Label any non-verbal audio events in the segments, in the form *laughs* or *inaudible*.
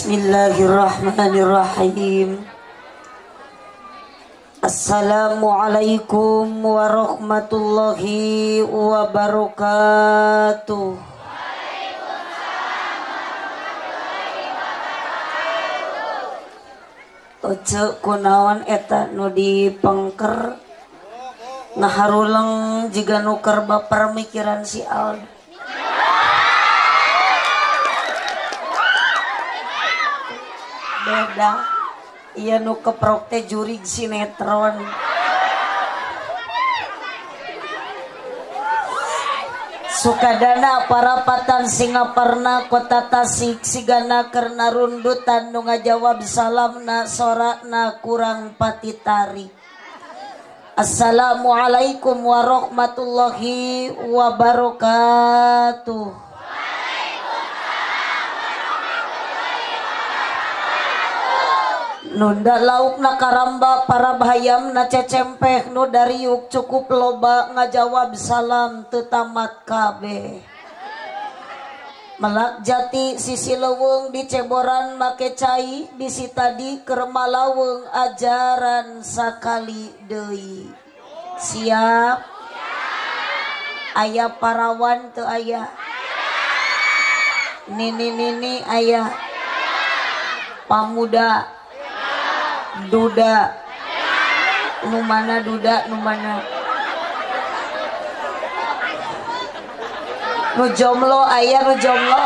Bismillahirrahmanirrahim. Assalamualaikum warahmatullahi wabarakatuh. Oce kunaon eta nu dipengker. Ngaharuleng jika nuker baper mikiran si Aldo beda iya nu keprok teh jurig sinetron. Sukadana para patan Singaparna kota Tasik sigana karena rundutan nu ngajawab salam na sorak na kurang patitari. Assalamualaikum warahmatullahi wabarakatuh nunda lauk nakaramba para bayam nacecempeh nu dari yuk cukup loba ngajawab salam tetamat kabeh melak jati sisi leweng di ceboran make cai bisi tadi kerma laweng ajaran sakali deui. Siap? Ayah parawan tuh ayah. Nini nini ayah. Pamuda. Duda. Nu mana duda nu mana nu jomlo ayah nu jomlo.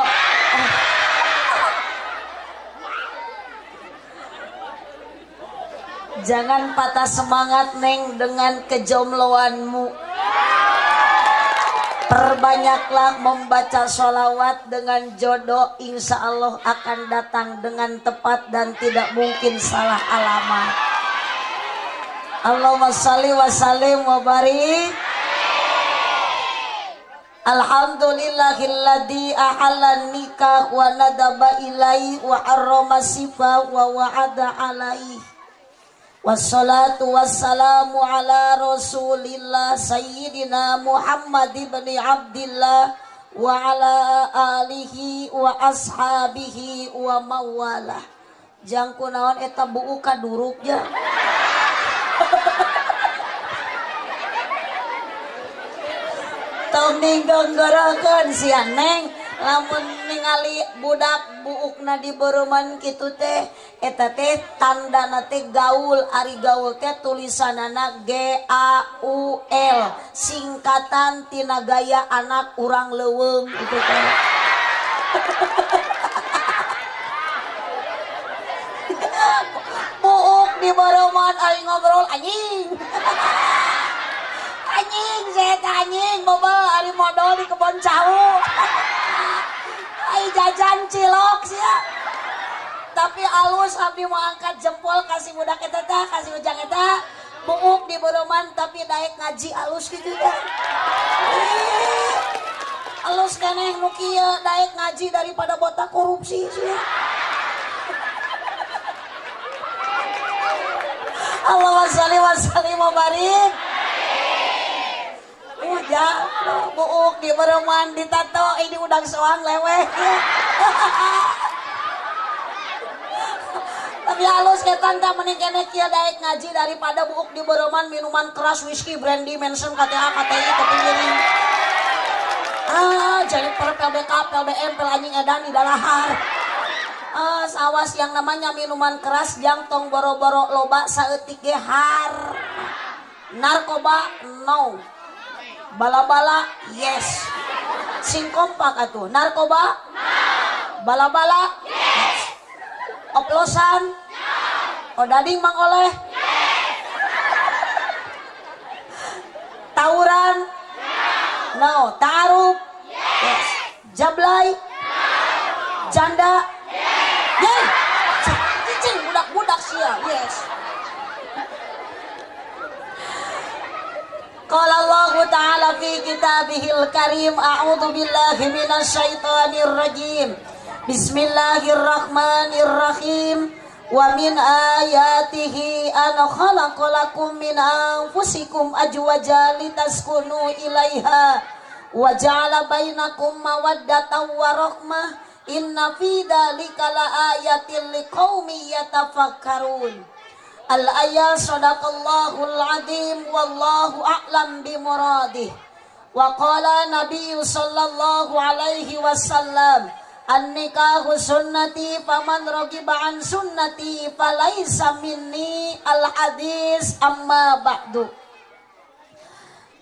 Jangan patah semangat Neng dengan kejomloanmu Perbanyaklah membaca sholawat dengan jodoh Insya Allah akan datang dengan tepat dan tidak mungkin salah alamat. Allahumma salli wa sallim wa barik. Alhamdulillahilladzi ahallan nikah wa nadaba ilai wa harrama sifa wa wa'ada alaihi Wassalatu wassalamu ala rasulillah Sayyidina Muhammad ibn Wa ala alihi wa ashabihi wa mawalah. Eta buku kaduruk ya garakan *laughs* si Neng lamun ningali budak buukna di Boman gitu teh eta teh tanda nate gaul ari gaul teh tulisanana L singkatan tina gaya anak urang leweng itu teh. *laughs* Buuk di Boman ari ngobrol anjing. *laughs* Anjing saya anjing boba ari modal di kebon cawuk *laughs* Ay jajan cilok sih. Tapi alus abdi mau angkat jempol kasih budak eta teh, kasih ujang eta. Buuk di boroman tapi daek ngaji alus gitu ya. Alus keneh nu kieu daek ngaji daripada botak korupsi sih ya. Allahumma sholli wa sallim ya buuk di bereman ditato ini udang soang lewe tapi halus ke tante menikene kia daik ngaji daripada buuk di bereman minuman keras whisky brandy mention KTA KTI kepingin ah jadi per PBK PBM pelanjing edan di dalahar ah sawas yang namanya minuman keras jangtong boro-boro loba saeutik gehar narkoba no bala-bala yes. Sing kompak atuh narkoba? Bala-bala? Yes. Oplosan? Odading mang oleh? Tawuran? No tarup yes. Jablay? Janda? Yes. Cicing budak-budak sia yes Qala Allah Ta'ala fi kitabihil karim A'udhu billahi minasyaitanir rajim. Bismillahirrahmanirrahim. Wa min ayatihi an khalaqalakum min anfusikum ajwaja litaskunu ilaiha wa ja'ala bainakum mawaddatan wa rahmah inna fi dzalika laayatil liqaumi yatafakkarun al ayat sadaqallahul azim wallahu a'lam bimuradih. Wa qala nabiy sallallahu alaihi wasallam an nikahu sunnati faman ragiba an sunnati falaisa minni al hadis amma ba'du.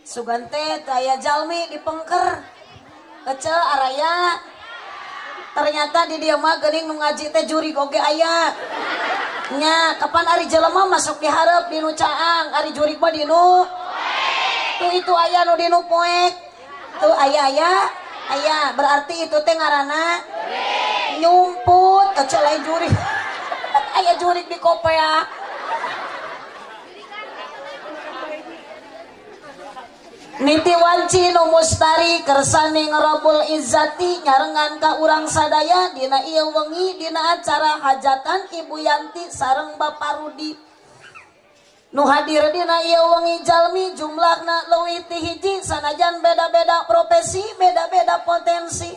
Sugante kaya jalmi di pengker kecil araya. Ternyata di dia mah gening nu teh juri goge aya nya kapan ari jelema masuk diharap di nu caang? Ari juri mah di nu. Itu aya nu di nu poek. Tuh aya aya. Aya berarti itu teh ngaranna nyumput kecil juri *laughs* aya juri di kopea Niti wanci nu mustari Kersaning Robul Izati nyarengan ka urang sadaya Dina iya wengi Dina acara hajatan Ibu Yanti sareng Bapak Rudi Nu hadir dina iya wengi jalmi jumlahna leuwih ti hiji sanajan beda-beda profesi, beda-beda potensi.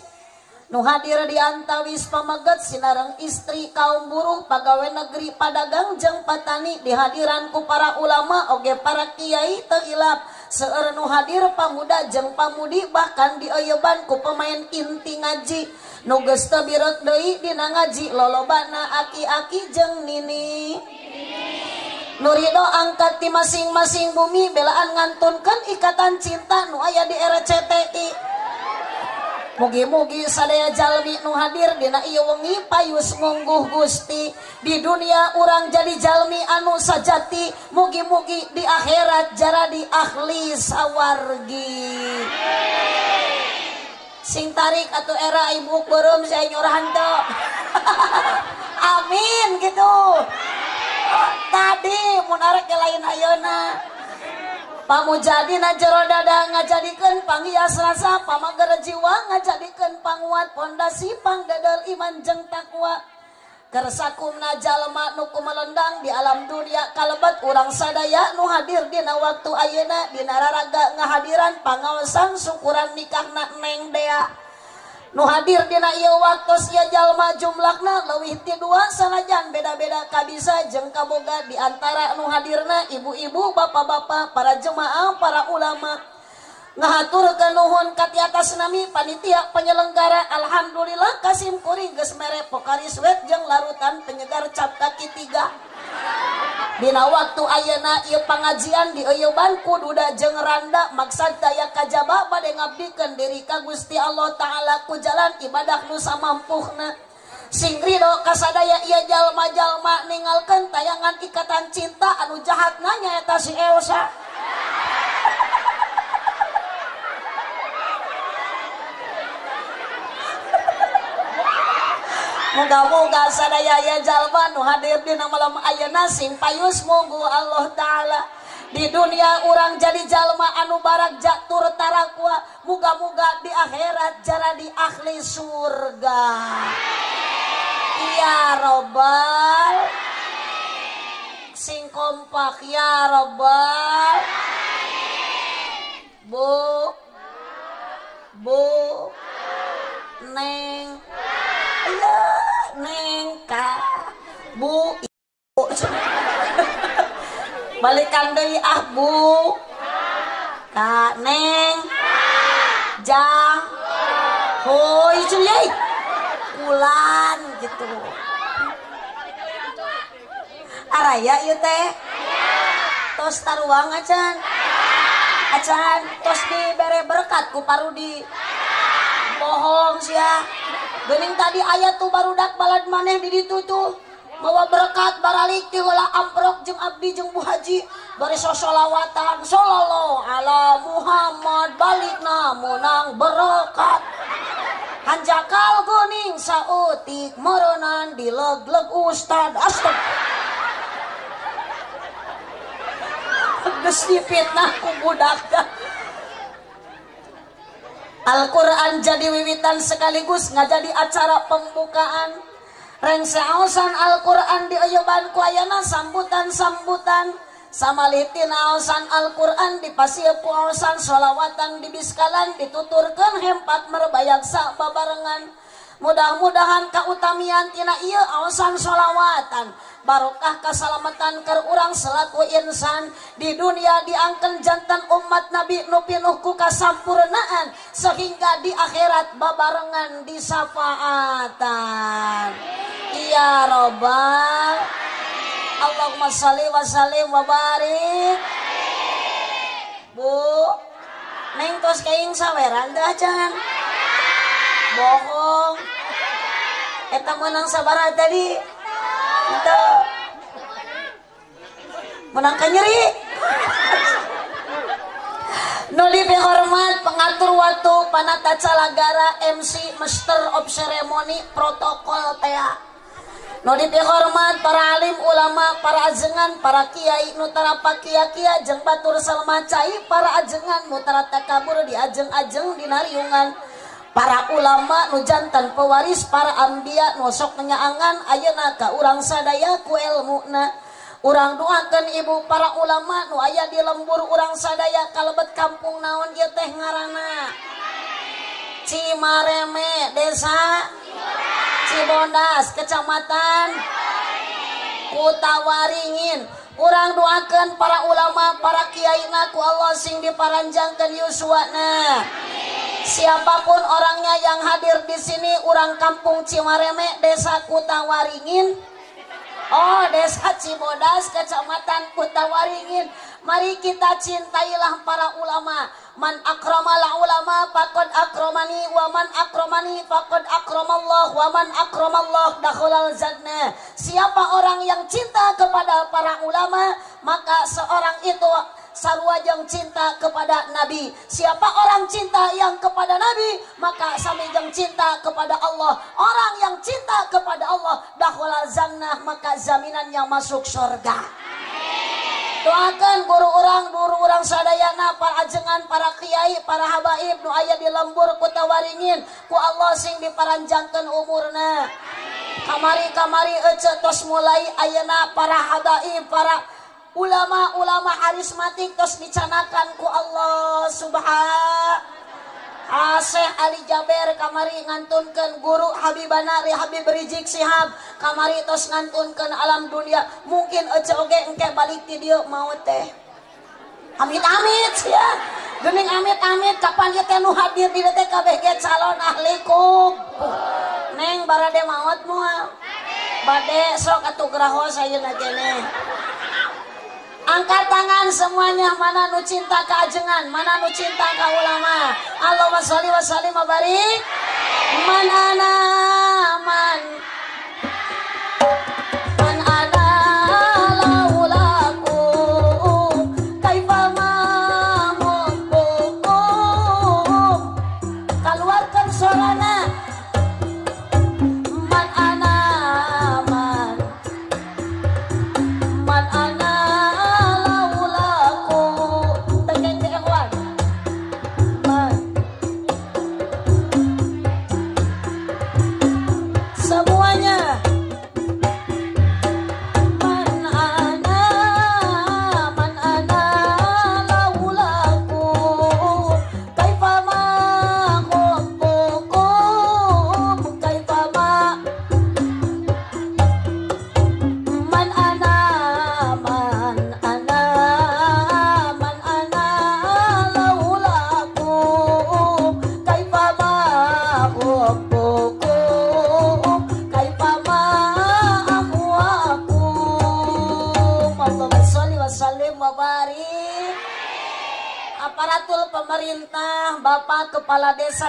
Nu hadir di antawis pameget sinareng istri kaum buruh pegawai negeri padagang jeung patani dihadiranku para ulama oge para kiai teu ilap seorang nu hadir pamuda jeng pamudi bahkan dioyebanku pemain inti ngaji. Nugesta birot deui dina ngaji lolobana aki-aki jeng Nini. Nurido angkat di masing-masing bumi belaan ngantunkan ikatan cinta nu aya di RCTI Mugi-mugi sadaya jalmi nu hadir dina ieu wengi payus ngungguh Gusti. Di dunia orang jadi jalmi anu sajati mugi-mugi di akhirat jara di ahli sawargi. Sing tarik atau era ibu berum saya nyurahan *laughs* amin gitu. Tadi munarek lain ayona pamujadi na jero dada ngajadikeun panghias rasa pamager jiwa ngajadikeun panguat pondasi pangdadal iman jeng takwa. Kersakumna jalma nu kumelendang di alam dunia kalebat urang sadaya nu hadir dina waktu ayeuna dina raraga ngahadiran pangawasan syukuran nikahna neng dea. nu hadir dina ieu waktos ieu jalma jumlahna leuwih ti dua sanajan beda-beda kabisa jeung kaboga di antara nu hadirna ibu-ibu bapak-bapak para jemaah para ulama. ngahaturkan nuhun ka atas nami panitia penyelenggara Alhamdulillah Kasim Kuring gesmere pokari sweat jeung larutan penyegar cap kaki tiga. Dina waktu ayana ia pengajian di Eyoban kududa jeung randa maksad daya kajaba bade ngabdikan diri ka Gusti Allah taala ku jalan ibadah nu samampuhna sing rido kasadaya ia jalma-jalma ningalkeun tayangan ikatan cinta anu jahat nanya eta si Elsa. Moga-moga sadaya ya jalma nu hadir di malam ayeuna sing payus. Monggo Allah taala. Di dunia orang jadi jalma anu barak jatur tarakwa. Muga-muga di akhirat jara di ahli surga. Ya robbal sing kompak ya robbal bu. Bu. Neng neng ka bu ibu. *laughs* Balikan deui ah bu. Ka neng. Jang. Hoi cuy. Ulan gitu. Araya ieu teh. Tos taruang acan acan tos dibere berkat ku parudi bohong sia Gening tadi ayat tuh baru dak balad maneh di ditu tuh. Bawa berkat baralik ti heula amprok jeung abdi jeung Bu Haji. Bari sosolawatan sallallahu ala Muhammad balik namunang berkat hanjakal kuning sautik moronan dileg-leg ustad. Astag. Geus dipitnah ku budak Al-Quran jadi wiwitan sekaligus ngajadi acara pembukaan. Rengse aosan Al-Quran di oyoban kuayana sambutan-sambutan. Samalitin aosan Al-Quran di pasiepu aosan solawatan di biskalan dituturkan hempat merbayak sak babarengan mudah-mudahan keutamian tina iya awasan sholawatan barokah keselamatan ke orang selaku insan. Di dunia diangken jantan umat Nabi nupinuhku kasampurnaan sehingga di akhirat babarengan di syafaatan iya robbal Allahumma salli wa sallim wa barik. Bu Neng tos keing saweran dah jangan bohong. Eta menang sabar tadi. Itu Menang nyeri Nuli hormat pengatur waktu panata calagara MC Master of Ceremony protokol tea. Nuli hormat para alim ulama para ajengan para kiai nutara pakia kia jeng batur salma cai para ajengan nutara takabur di ajeng-ajeng di nariungan para ulama nujantan pewaris para ambia nosok menyaangan ayenaka urang sadaya ku elmuna orang doakan ibu para ulama nu aya di lembur urang sadaya kalebet kampung naon ieu teh ngaranna? Cimareme desa Cibondas kecamatan Kutawaringin. Urang doakan para ulama para kiai naku Allah sing diparanjangkan Yuswana Amin. Siapa pun orangnya yang hadir di sini, orang kampung Cimareme, desa Kutawaringin, oh desa Cibodas, kecamatan Kutawaringin. Mari kita cintailah para ulama. Man akramal ulama fakod akramani wa man akramani fakod akramallah wa man akramallah dakhulal jannah. Siapa orang yang cinta kepada para ulama, maka seorang itu sarua yang cinta kepada Nabi. Siapa orang cinta yang kepada Nabi, maka sami yang cinta kepada Allah. Orang yang cinta kepada Allah, dahwala zannah, maka zaminannya masuk surga. Doakan guru orang, guru orang sadayana, para ajengan, para kiai, para habaib, nu ayah di lembur kota waringin, ku Allah sing diparanjangkan umurna. Kamari-kamari ece tos mulai ayana para habaib, para ulama-ulama arismatik terus dicanakan ku Allah subhanahu Aseh Ali Jaber kamari ngantunkan guru Habibana Ri Habib Rizik Sihab kamari tos ngantunkan alam dunia. Mungkin oce oge engke balik ti dieu mau teh. Amit amit ya. Gening amit amit. Kapan ieu teh nu hadir di teh kabeh ge calon ahli kub. Neng barade maot moal bade sok atuh graho sayeuna keneh Angkat tangan semuanya mana nu cinta keajengan, mana nu cinta ke ulama. Allahumma sholli wa sallim wa barik. Man ana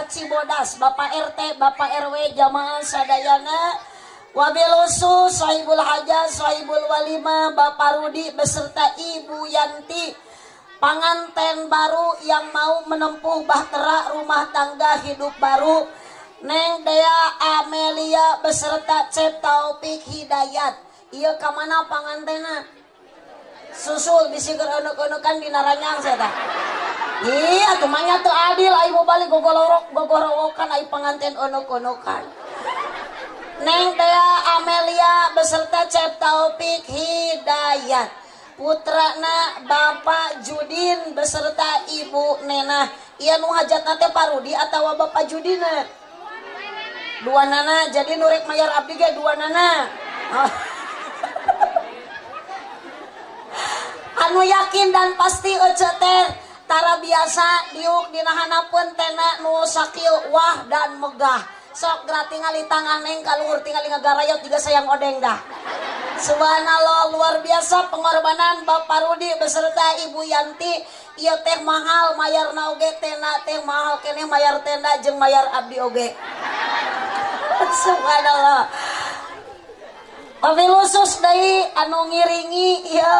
Desa Cibodas, Bapak RT, Bapak RW, Jamaah Sadayana, Wabilusu, Sohibul Haja, Sohibul Walima, Bapak Rudi beserta Ibu Yanti, panganten baru yang mau menempuh bahtera rumah tangga hidup baru, Neng Dea Amelia beserta Cep Taufik Hidayat. Iya ke mana pangantena? Susul bisi geronok-onokan di naranyang saya Iya tuh manya tuh adil ayo mau balik gogolorok gogorowokan ayo pengantin onok-onokan. Neng Tea Amelia beserta Cep Taufik Hidayat. Putrana Bapak Judin beserta Ibu Nena. Iya nu hajat nate parudi atau Bapak Judina dua nana jadi nurek mayar abdi ge dua nana. Oh. *laughs* anu yakin dan pasti ece teh tara biasa diuk dinahanapun tena nu sakil wah dan megah. Sok gerak tinggali tangan neng kalur tinggali ngagarayot juga sayang odeng dah. Subhanallah luar biasa pengorbanan Bapak Rudi beserta Ibu Yanti. Iya teh mahal mayar nauge tena teh mahal. Kene mayar tenda jeng mayar abdi oge. *laughs* Subhanallah Wabil khusus dari anu ngiringi ya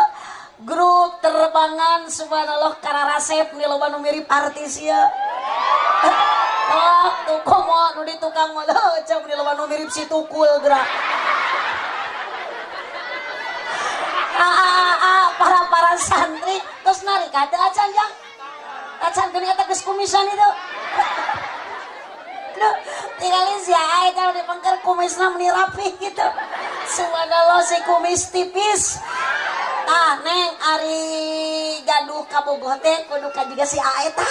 grup terbangan subhanallah karena resep nih lo mirip artis ya. Oh, tuh komo nu di tukang mah cam di lo mirip si tukul gerak. Para para santri terus narik ada acan yang acan gini kata kumisan itu. Duh, tinggalin si Aai kalau di pengker kumisnya meni rapi gitu. Subhanallah si kumis tipis ah neng ari gaduh kabogote kudu juga si Aai tak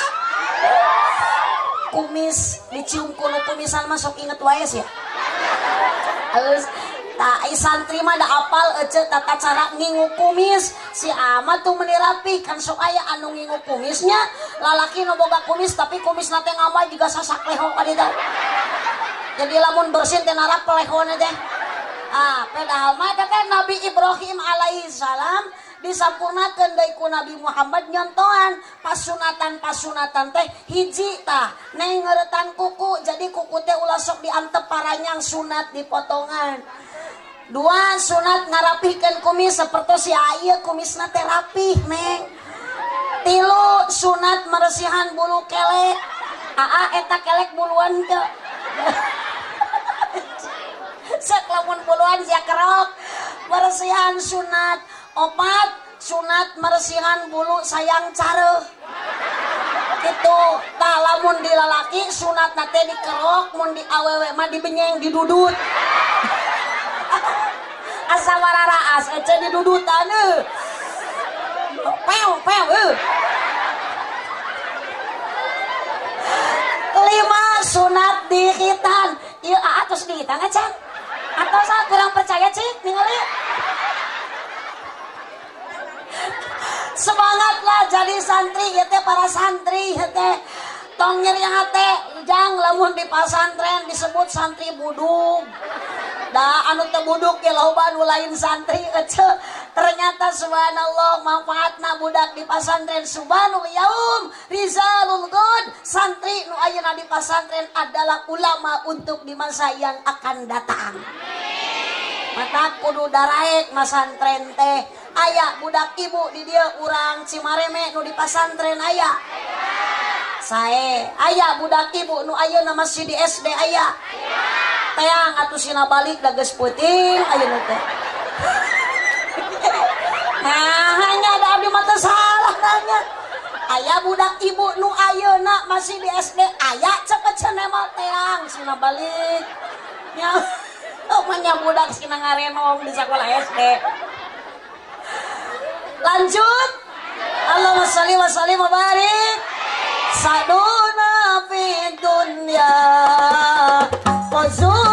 kumis dicium kuno kumisan masuk inget wae ya halus tak santri mah da apal ece tata cara ngingu kumis. Si amat tuh menirapi kan sok aya anu ngingu kumisnya. Lalaki no boga kumis tapi kumis nate ngama juga sasak leho kadita jadi lamun bersin teh narap pelehona teh ah padahal mah teh Nabi Ibrahim alaihissalam disampurnakan dari ku Nabi Muhammad nyontohan. Pasunatan pasunatan teh hiji tah. Nengeretan kuku jadi kuku teh ulah sok diantep paranyang sunat dipotongan dua sunat ngarapihkan kumis seperti si ayah kumisna teh rapih neng. Tilu sunat meresihan bulu kelek. Aa eta kelek buluan ke *laughs* seklamun buluan sia kerok. Meresihan sunat opat sunat meresihan bulu sayang care. Itu tak lamun di lalaki sunat nate dikerok mun di awewe mah dibenyeng didudut. *laughs* Asa wararaas ece di dudutan eh pew pew eh. Lima sunat dihitan. Iya atus dihitan aja atau saya kurang percaya cik ningali semangatlah jadi santri ya para santri ya tong nyeri hati jang lamun di pasantren disebut santri buduk dah anu tebuduk ya loba lain santri ece ternyata subhanallah manfaatna budak di pasantren subhanul yaum rizalul god santri nu ayeuna di pasantren adalah ulama untuk di masa yang akan datang. Mata kudu daraek masantren teh. Ayah budak ibu di dia urang cimareme nu di pasantren ayah saya ayah budak ibu nu ayo nama di SD ayah teang atau sina balik dages puting ayo teh. Nah *laughs* hanya ada abdi mata salah nanya. Ayah budak ibu nu ayo nak masih di SD ayah cepet cenema teang sina balik. Ya *laughs* oh manya budak sina ngarenong di sekolah SD lanjut. Allahumma salli wa sallim wa barik. Saduna fi dunya. Wazuna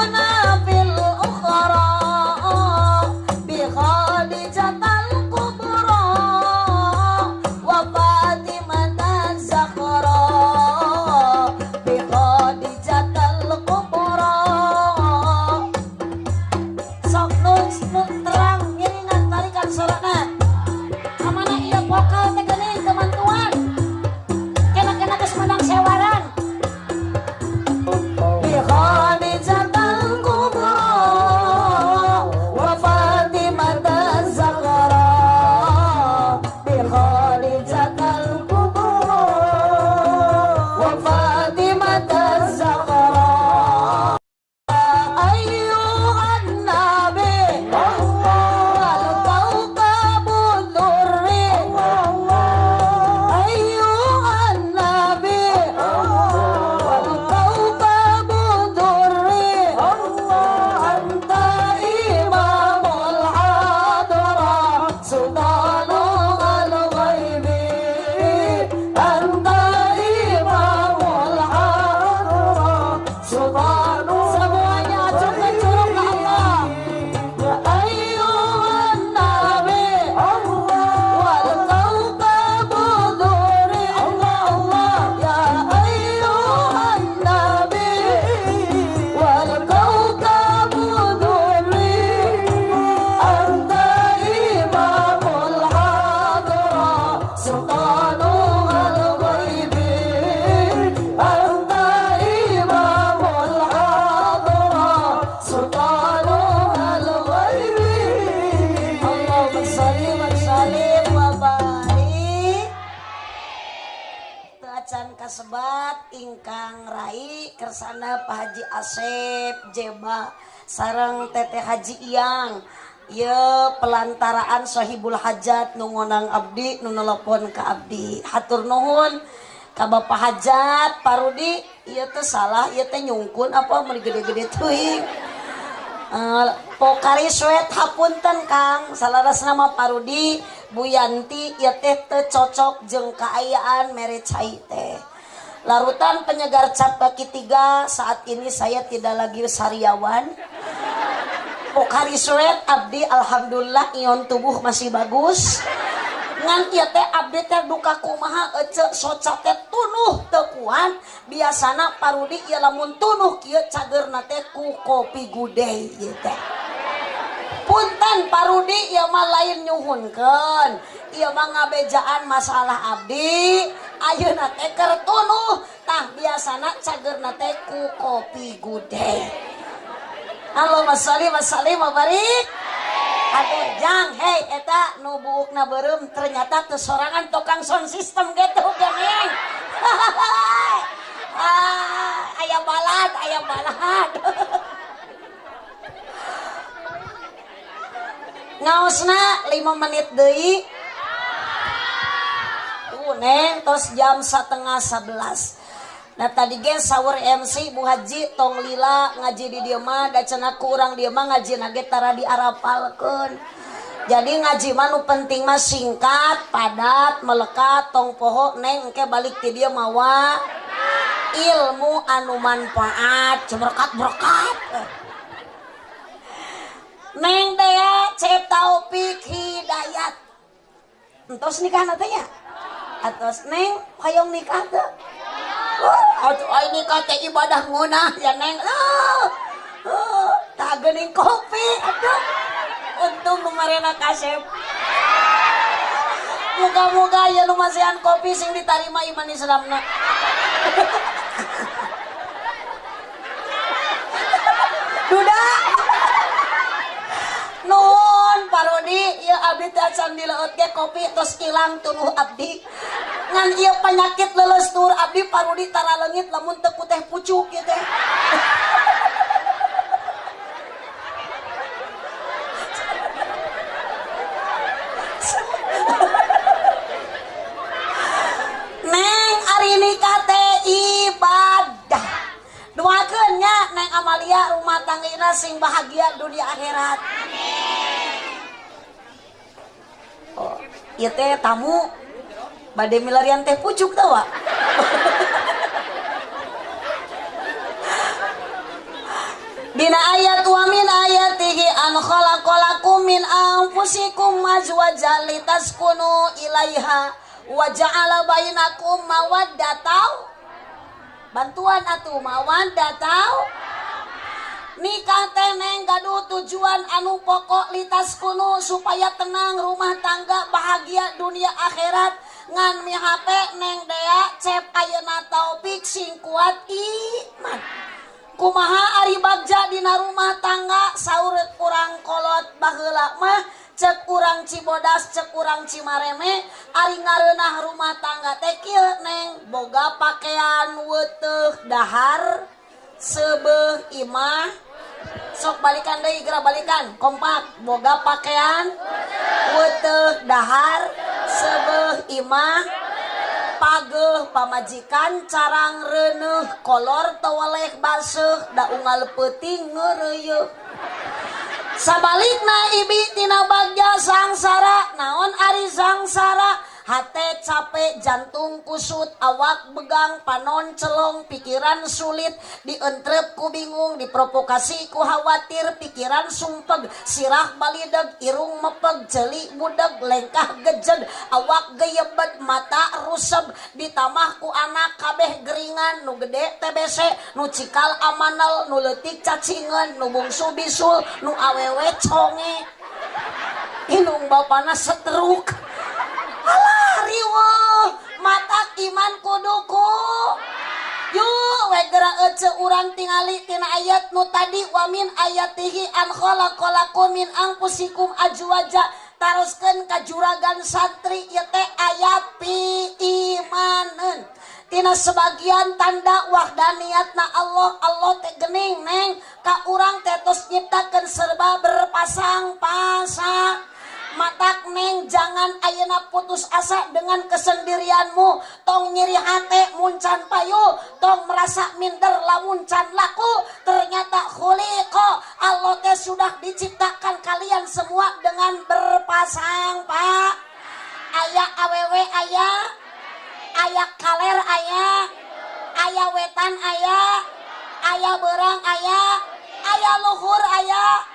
sana Pak Haji Asep Jema sarang Teteh Haji Iyang. Ya pelantaraan sahibul Hajat nungonang Abdi nunelepon ke Abdi. Hatur Nuhun Ka Bapak Hajat Parudi iya teh salah iya teh nyungkun apa mau gede-gede tuing Uh, eh, pokari sweat hapunten Kang. Salaras nama Parudi Bu Yanti iya teh teh cocok jeng keayaan mere cai teh. Larutan penyegar cap kaki tiga saat ini saya tidak lagi sariawan. Pokari sweat Abdi Alhamdulillah ion tubuh masih bagus. Ngan ieu teh abdi teh duka kumaha ece soca teh tunuh teu kuat biasana parudi ieu lamun tunuh kieu cagerna teh ku kopi gudeg ieu teh. Punten parudi ieu mah lain nyuhunkeun. Ieu mah masalah abdi Ayo na teh kertunutah biasana cager na ku kopi gude Halo Masali Masali mabarik Aduh jang hei eta nu buuk na berem ternyata kesorangan tukang sound system gitu geng *laughs* ah, ayam balad ayam balad. *laughs* Ngaosna 5 menit deui. Tuh neng tos jam setengah 11. Nah tadi gen sahur MC Bu Haji tong lila ngaji di dia mah da cenah kurang dia mah ngaji nage tara di arapalkeun. Jadi ngaji mah nu penting mah singkat, padat, melekat, tong poho neng engke balik ti dia mawa ilmu anu manfaat, berkat-berkat. Neng dea cep taufik hidayat. Entos nikah nantinya. Atos neng hayong nikah tuh. Atuh ai nikah teh ibadah ngunah ya neng. Uh, uh, tak geuning kopi atuh. Untung nu marena kasep. Moga-moga ya nu masihan kopi sing ditarima iman Islamna. Duda. Nun parodi ya abdi teh acan dileut ge kopi terus ilang tunuh abdi. Ngan ieu penyakit leles tur abdi parodi tara leungit lamun teu teh pucuk ieu teh. Neng ari nikah teh ibadah. Doakeun nya Neng Amalia rumah tanggina sing bahagia dunia akhirat. Ieu teh tamu. Bade milarian teh pucuk tau wa. *laughs* Dina ayat wa min ayatihi an khalaqalakum min anfusikum azwajan litaskunu ilaiha wa ja'ala bainakum mawaddatan bantuan atuh mawaddatau Nikanteneng gaduh tujuan anu pokok litas kuno supaya tenang rumah tangga bahagia dunia akhirat. Ngan HP neng dea cep ayeuna taufik sing kuat iman. Kumaha ari bagja dina rumah tangga saur kurang kolot baheula mah cek kurang cibodas cek kurang cimareme. Ari ngareunah rumah tangga tekil neng boga pakaian weteh dahar. sebe Imah. Sok balikan deh geura balikan. Kompak boga pakaian. Wete dahar. Sebe Imah. Page pamajikan carang reneh kolor tewalek basuh da unggal peuting ngereyeuh sabalik na ibi tina bagja sangsara naon ari sangsara? Hate capek jantung kusut awak begang panon celong pikiran sulit. Dientrepku bingung diprovokasi ku khawatir. Pikiran sumpeg sirah balideg irung mepeg jeli budeg, lengkah gejeg. Awak geyebet mata rusep ditambahku anak kabeh geringan nu gede TBC nu cikal amanel nu letik cacingan. Nu bungsu bisul nu awewe conge. Inung bapana setruk riwol mata iman kuduku tingali tingalitina ayat nu tadi wamin ayatihi ankholamin angpusikum ajuwaja taruskan ka juragan santri yete ayat pi imanen. Tina sebagian tanda wahdaniat na Allah Allah teh gening neng. Ka urang tetos nyiptakeun serba berpasang-pasang. Matak neng jangan ayana putus asa dengan kesendirianmu. Tong nyeri hati muncan payu. Tong merasa minder lamun can laku. Ternyata khuliqo. Allah teh sudah diciptakan kalian semua dengan berpasang pak. Ayah awewe ayah aya kaler ayah ayah wetan ayah ayah berang ayah ayah luhur ayah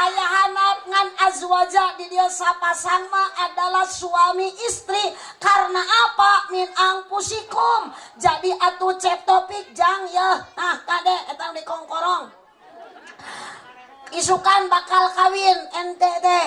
ayah hanap ngan azwaja di dia sapasang adalah suami istri. Karena apa? Min angpusikum. Jadi atuh cep topik jang ya. Nah kade etang di kongkorong. Isukan bakal kawin ente teh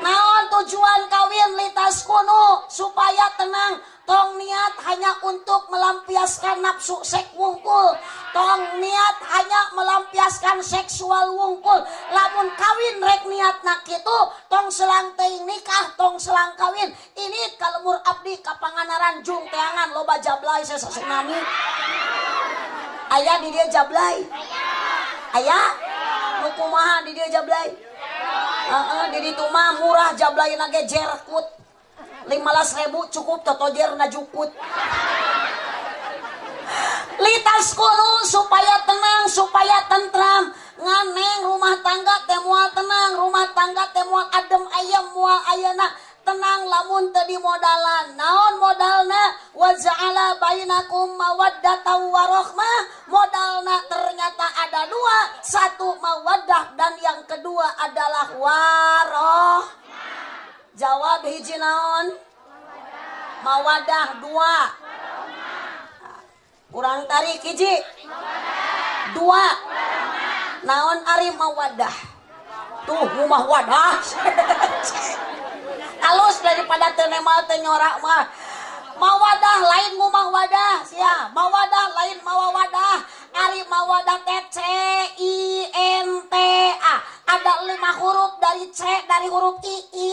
naon tujuan kawin litas kuno supaya tenang tong niat hanya untuk melampiaskan nafsu seks wungkul. Tong niat hanya melampiaskan seksual wungkul. Lamun kawin rek niat nak itu tong selang teing nikah tong selang kawin. Ini kalemur abdi kapanganaran jung teangan loba jablay saya tsunami ayah di dia jablay ayah nukumaha di dia jablay uh, uh, di itu mah murah jablay nage jerkut 15 ribu cukup totojer najukut litas kuno supaya tenang supaya tentram. Nganeng rumah tangga temual tenang. Rumah tangga temual adem ayam mual ayana. Tenang lamun tadi modalan. Naon modalna? Wa ja'ala bainakum mawaddatan warohmah modalna ternyata ada dua. Satu mawaddah dan yang kedua adalah waroh jawab hiji naon mawadah dua. Kurang tarik hiji. Dua. Naon ari mawadah? Tuh rumah wadah. *laughs* Halus daripada tenemal tenyorak mah mawadah lain rumah wadah sia. Mawadah lain mawadah ari mawadah teh C I N T A. Ada lima huruf dari C dari huruf I I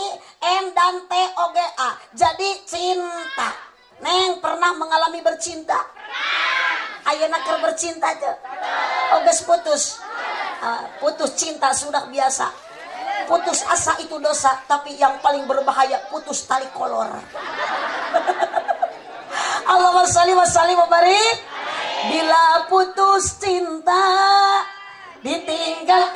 N dan T O G A. Jadi cinta. Neng pernah mengalami bercinta? Ayo nakar bercinta aja. Oges putus. Uh, putus cinta sudah biasa. Putus asa itu dosa tapi yang paling berbahaya putus tali kolor *laughs* Allahumma salli wa sallim bila putus cinta ditinggal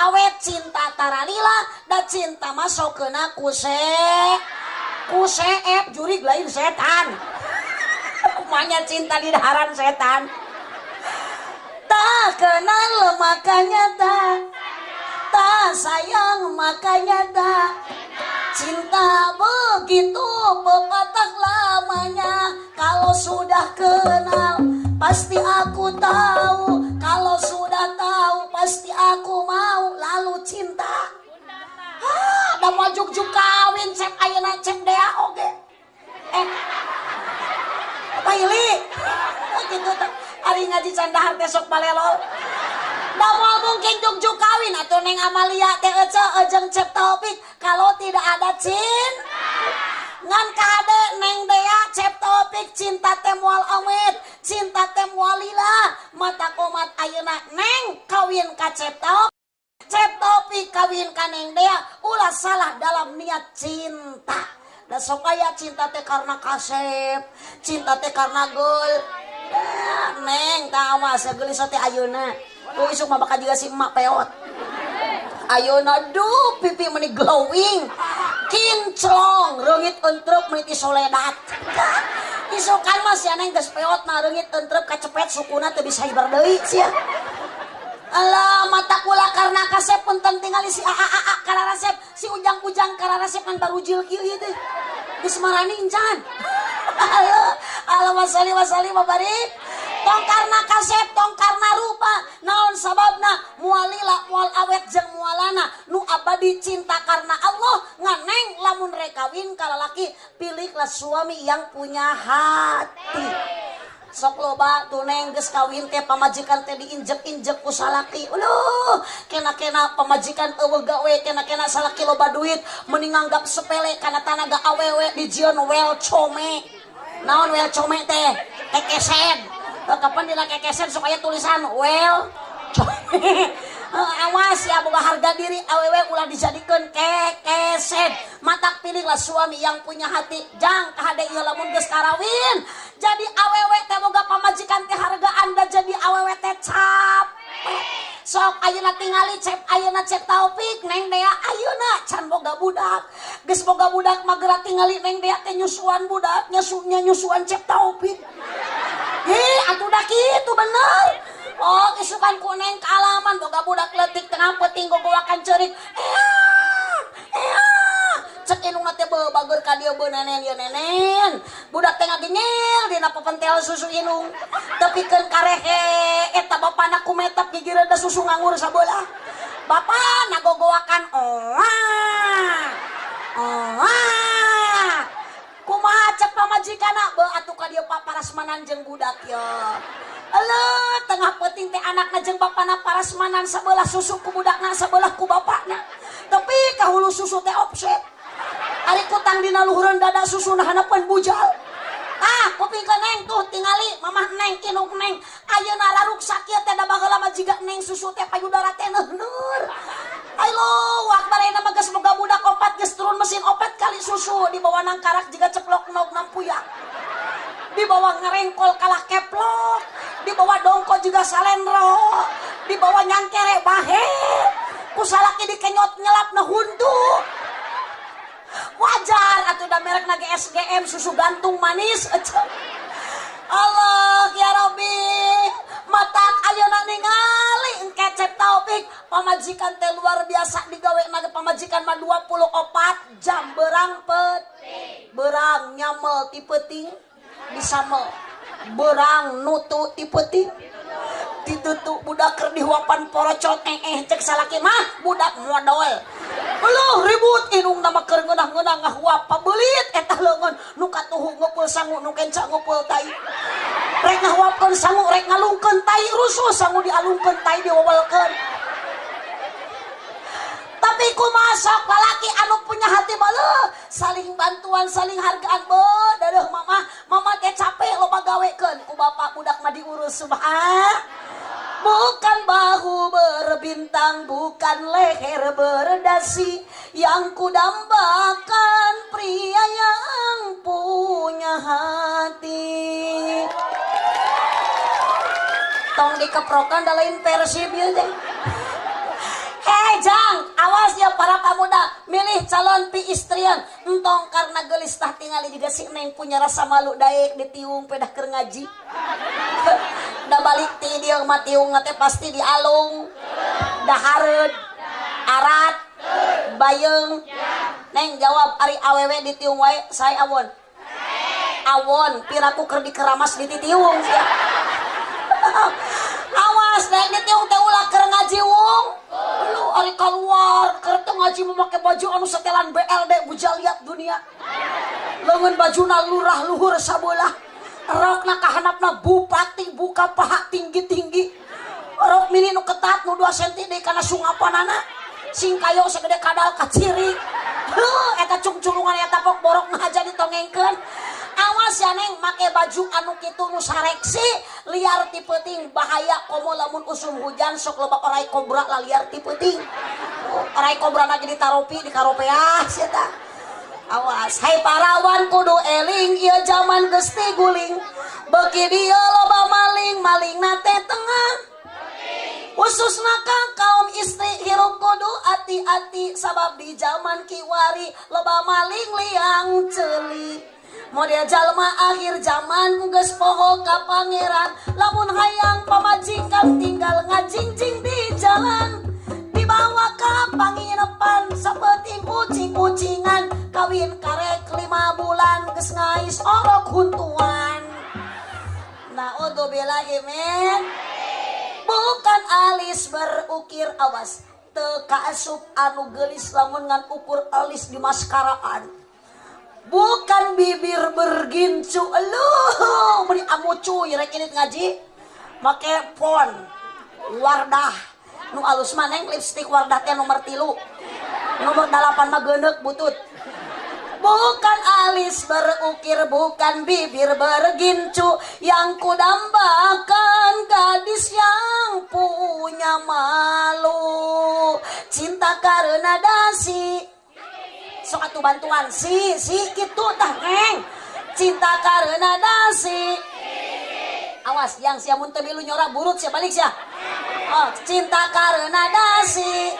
awet cinta tara lila da cinta masuk kena kuse. Kuse ep jurig lain setan. Umanya cinta di daharan setan. Tak kenal makanya tak tak sayang makanya tak Cinta begitu pepatah lamanya. Kalau sudah kenal pasti aku tahu Kalau sudah tahu pasti aku mau. Lalu cinta. Ah, mau juk kawin cek ayana cek dea oke. Eh. Apa ini? Oh, gitu Hari ngaji candahar besok balelo. Mau mungkin jungjuk kawin. Atau neng Amalia teh ece ejeng cep topik. Kalau tidak ada cin ngan kade neng dea cep topik cinta temual awet cinta temual lila. Mata komat ayeuna neng kawin ka cep topik cep topik kawin ka neng dea ulah salah dalam niat cinta. Da sok aya cinta teh karena kasep cinta teh karena gol. Neng tawa segelis teh ayeuna. Ku isuk mah bakal juga si emak peot. Ayuna duh pipi meni glowing kinclong rengit entrep meniti soledat *laughs* isukan mas ya neng geus peot mah rengit entrep kacepet sukuna bisa hibar deui sia Alah mata kula karena kasep penting tinggal si a a a karena resep si ujang ujang karena resep kan baru jil kieu ieu teh. Geus marani. Allah *laughs* Allah wasali wasali mabarik. Tong karena kasep tong karena rupa naon sababna? Mualila mual awet jeung mualana. Nu abadi cinta karena Allah nganeng lamun rekawin kalalaki pilihlah suami yang punya hati. Sok loba tuneng geus kawin teh pamajikan teh diinjek-injek ku salaki. Uluh kena-kena pamajikan eueuh gawe kena-kena salaki loba duit. Mending nganggap sepele kana tanaga awewe di jion well come naon well come teh? Kekesen kapan dina kekesen supaya tulisan well. *laughs* Awas ya boga harga diri. Awewe ulah dijadikan kekesen mata pilihlah suami yang punya hati. Jang kahade ieu lamun geus karawin. Jadi awewe teh boga pamajikan teh harga anda. Jadi awewe teh capek. Sok ayeuna tingali cep ayeuna cep taufik. Neng dea ayeuna. Can boga budak. Geus boga budak magera tingali neng dea teh nyusuan budak. Nyusunya nyusuan cep taufik Hei, atuh dah kitu bener. Oh, isukan kuning kalaman boga budak letik tengah peting gogowakan cerik. Eh, eh. Cek inung nate bagur ka dieu nenen ya nenen. Budak teh ngagengel dina pepentel susu inung. Keun karehe eta bapana kumetap gigi rada susu nganggur sabola. Bapak nagogowakan oh. Oh. Kumaha cek pamajikana be atuh ka jeung budak ya. Alah, tengah peting teh anak ngajeng bapakna parasmanan sebelah susu ku budakna sebelah ku bapakna. Tapi kahulu susu teh offset. Ari kutang dina luhureun dada susu nah hanapan bujal. Ah, kuping ke neng tuh tingali mamah neng kinung neng. Ayeuna raruk sakit teh da bageula mah jiga neng susu teh payudara teh neuneur. Ayo, wakbar ayeuna mah geus budak opat geus turun mesin opat kali susu di bawah nangkarak jiga ceplok nog nampuyak. Di bawah ngerengkol kalah keplok. Di bawah dongko juga salendro. Di bawah nyangkere bahe. Kusalaki dikenyot nyelap na hundu wajar atau udah merek nage SGM susu gantung manis. *laughs* Allah ya Rabbi mata ayeuna ningali engkecep taufik pamajikan teh luar biasa digawe nage pamajikan mah 24 jam berang pet berang nyamel tipe ting bisa berang nutu tipeti ditutup budak ker dihuapan porocot eh eh cek salaki. Mah budak modal lu ribut inung nama ker ngeunah ngeunah ngahuap pabelit eta leungeun nu katuhu ngumpul sangu nu kenca ngumpul tai. Rek ngahuapkeun sangu rek ngalungkeun tai rusuh sangu dialungkeun tai diwawalkeun tapi ku masuk laki anu punya hati malu saling bantuan saling hargaan be. Dadah mama. Mama teh capek lo gawekeun ku bapak budak mah diurus subhan. Bukan bahu berbintang bukan leher berdasi. Yang kudambakan pria yang punya hati. Tong dikeprokan dalam versi Hei jang, awas ya para pemuda, milih calon pi istrian. Entong karena gelis tah tinggali juga si neng punya rasa malu daek ditiung pedah ker ngaji. *laughs* da balik ti dia mah tiung pasti di alung. Da hareud, arat, bayeng. Neng jawab ari awewe ditiung wae, saya awon. Awon, piraku ker dikeramas di *laughs* *laughs* titiung. awas neng ditiung teh ulah ker ngaji wong. Lu ari keluar kereta ngaji memakai baju anu setelan BLD bujal lihat dunia. Lengan bajuna lurah luhur sabolah. Rokna kahanapna bupati buka paha tinggi-tinggi. Rok mini nu ketat nu 2 cm karena sungapanana sing kayo segede kadal kaciri. Huh, eta cungculungan ya tapok borok ngaja ditongengkeun awas ya neng. Make baju anu kitu nu sareksi liar ti peuting bahaya komo lamun usum hujan sok loba orai kobra lah liar ti peuting orai kobra na jadi taropi di karopeah sia awas. Hai parawan kudu eling. Ieu zaman geus guling. Beuki dieu loba maling maling nate tengah. Khususna kang kaum istri hirup kudu hati-hati sabab di zaman kiwari loba maling liang celi model jalma akhir zaman mungges poho ka pangeran. Lamun hayang pamajikan tinggal ngajingjing di jalan. Dibawa ke panginapan seperti kucing-kucingan. Kawin karek lima bulan ges ngais orok huntuan. Nah untuk bela men bukan alis berukir awas. Teka asup anu gelis lamun ngan ukur alis di maskaraan bukan bibir bergincu lu. Beri amucu rek ini ngaji. Make pon. Wardah. Nu alus maneng lipstick wardah teh nomor tilu. Nomor delapan mah genek butut. Bukan alis berukir bukan bibir bergincu. Yang kudambakan gadis yang punya malu. Cinta karena dasi sok atuh bantuan. Si si gitu tah neng. Cinta karena dasi awas yang siamun temilu nyora burut siapa balik sia. Oh cinta karena dasi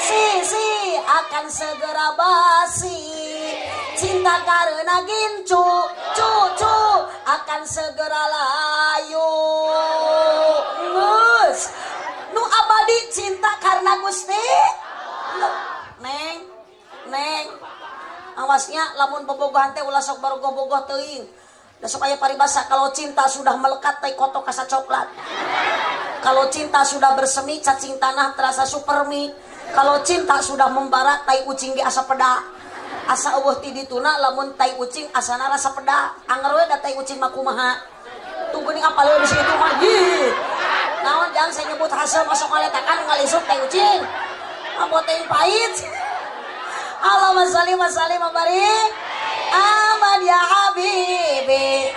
si si akan segera basi. Cinta karena gincu cu cu akan segera layu. Ngus nu abadi cinta karena gusti? Neng neng. Awasnya lamun bobogohan teh ulah sok baru gobogoh teuing. Da sok aya paribasa kalau cinta sudah melekat teh koto kasa coklat. Kalau cinta sudah bersemi cacing tanah terasa supermi. Kalau cinta sudah membara tai ucing di asa peda. Asa eueuh ti dituna lamun tai ucing asana rasa peda. Anger we da tai ucing mah kumaha. Tunggu nih apa di situ mah naon jangan saya nyebut hasil masuk ngaletakan ngalisuk tai ucing apa teh pahit Allahumma salli wa sallim wa barik aman ya habibi